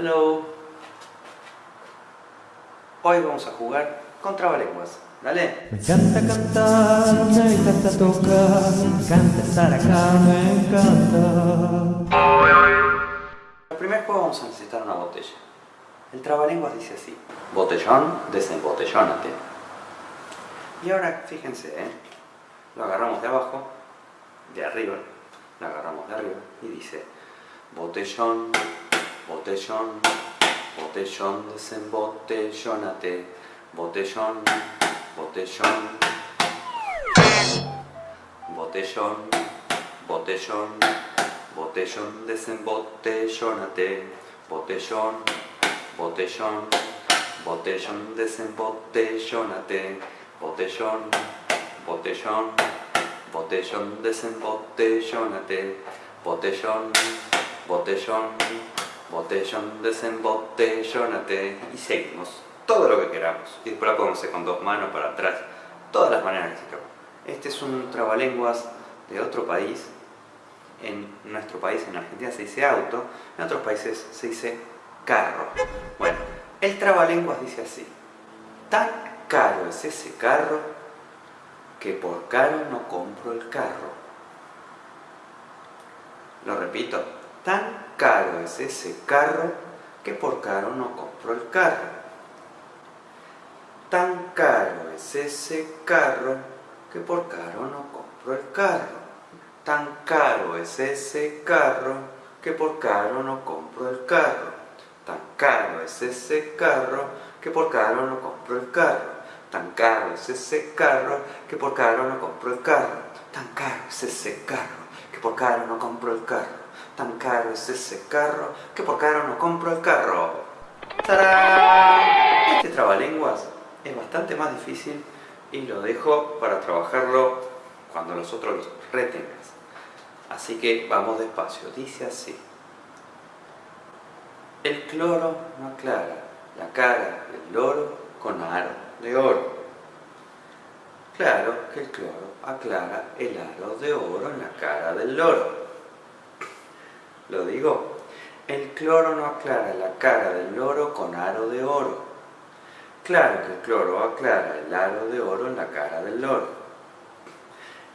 Hello. Hoy vamos a jugar con trabalenguas. Dale. Me encanta cantar, me encanta tocar, me encanta estar acá, me encanta. el primer juego vamos a necesitar una botella. El trabalenguas dice así. Botellón, desembotellónate. Y ahora, fíjense, ¿eh? lo agarramos de abajo, de arriba, lo agarramos de arriba y dice botellón, botellón, botellón, desembotellónate, botellón, botellón, botellón, botellón, botellón, desembotellónate, botellón, botellón, botellón, desembotellónate, botellón, botellón, botellón, desembotellónate, botellón, botellón, botellón, desembotellónate y seguimos todo lo que queramos. Y después la podemos hacer con dos manos para atrás, todas las maneras que se quieran. Este es un trabalenguas de otro país. En nuestro país, en Argentina, se dice auto, en otros países se dice carro. Bueno, el trabalenguas dice así. Tan caro es ese carro que por caro no compro el carro. Lo repito, tan caro es ese carro que por caro no compro el carro. Tan caro es ese carro que por caro no compro el carro. Tan caro es ese carro que por caro no compro el carro. Tan caro es ese carro que por caro no compro el carro. Tan caro es ese carro que por caro no compro el carro. Tan caro es ese carro que por caro no compro el carro. Tan caro es ese carro que por caro no compro el carro. ¡Tarán! Este trabalenguas es bastante más difícil y lo dejo para trabajarlo cuando los otros los retengas. Así que vamos despacio. Dice así. El cloro no aclara la cara del loro con aro de oro. Claro que el cloro aclara el aro de oro en la cara del loro. Lo digo, el cloro no aclara la cara del loro con aro de oro. Claro que el cloro aclara el aro de oro en la cara del loro.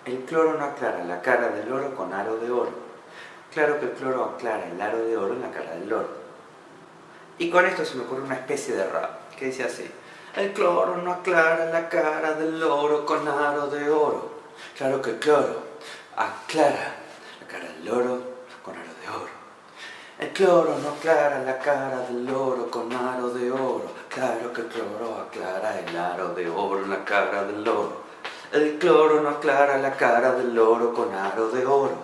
El cloro no aclara la cara del loro con aro de oro. Claro que el cloro aclara el aro de oro en la cara del loro. Y con esto se me ocurre una especie de rap, que dice así. El cloro no aclara la cara del loro con aro de oro. Claro que el cloro aclara la cara del loro con aro de oro. El cloro no aclara la cara del loro con aro de oro. Claro que el cloro aclara el aro de oro en la cara del loro. El cloro no aclara la cara del loro con aro de oro.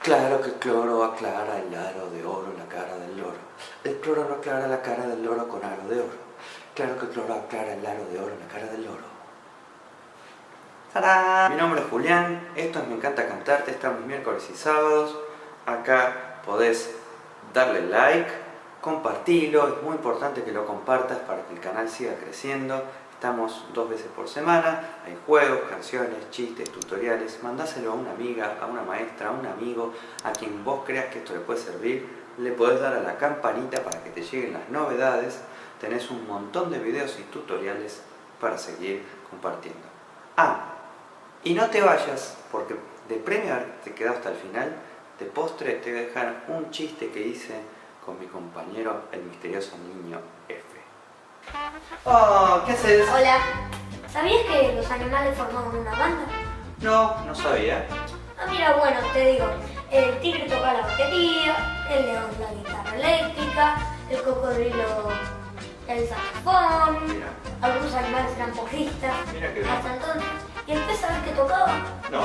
Claro que el cloro aclara el aro de oro en la cara del loro. El cloro no aclara la cara del loro con aro de oro. Claro que el cloro aclara el aro de oro en la cara del loro. ¡Tarán! Mi nombre es Julián, esto es Me Encanta Cantarte, estamos miércoles y sábados. Acá podés darle like, compartirlo, es muy importante que lo compartas para que el canal siga creciendo. Estamos dos veces por semana, hay juegos, canciones, chistes, tutoriales. Mandáselo a una amiga, a una maestra, a un amigo, a quien vos creas que esto le puede servir. Le podés dar a la campanita para que te lleguen las novedades. Tenés un montón de videos y tutoriales para seguir compartiendo. Ah, y no te vayas, porque de premio te quedado hasta el final, de postre te voy a dejar un chiste que hice con mi compañero, el misterioso niño F. Oh, ¿qué haces? Hola. ¿Sabías que los animales formaban una banda? No, no sabía. Ah, mira, bueno, te digo. El tigre toca la batería, el león la guitarra eléctrica, el cocodrilo el saxofón, Mira. algunos animales eran porristas, Mira qué bien. hasta entonces. ¿Y el pez sabes qué tocaba? No.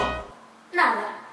Nada.